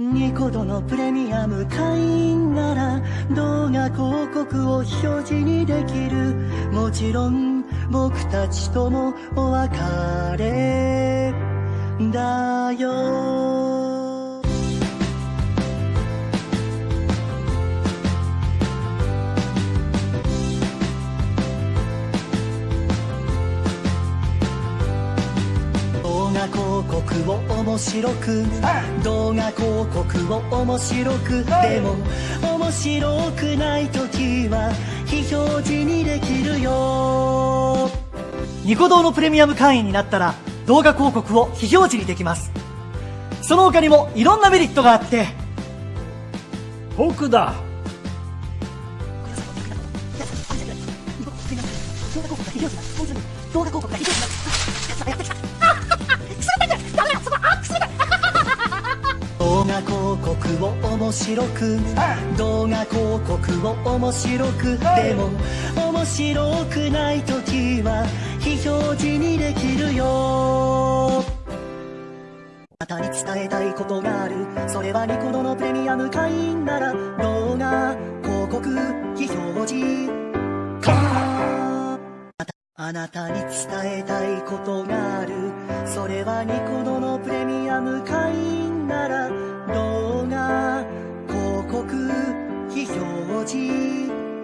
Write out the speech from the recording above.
ニコドのプレミアム会員なら動画広告を表示にできる。もちろん僕たちともお別れ。だよ。画広告を面白く動画広告を面白くでも面白くない時は非表示にできるよ。ニコ動のプレミアム会員になったら動画広告を非表示にできます。その他にもいろんなメリットがあって。僕だ。動画広告が非表示動画広告を面白く。動画広告を面白く。でも面白くない時は非表示にできるよ。あなたに伝えたいことがある。それはニコ動のプレミアム会員なら動画広告非表示か。あなたに伝えたいことがあるそれはニコ動のプレミアム会員なら動画広告非表示。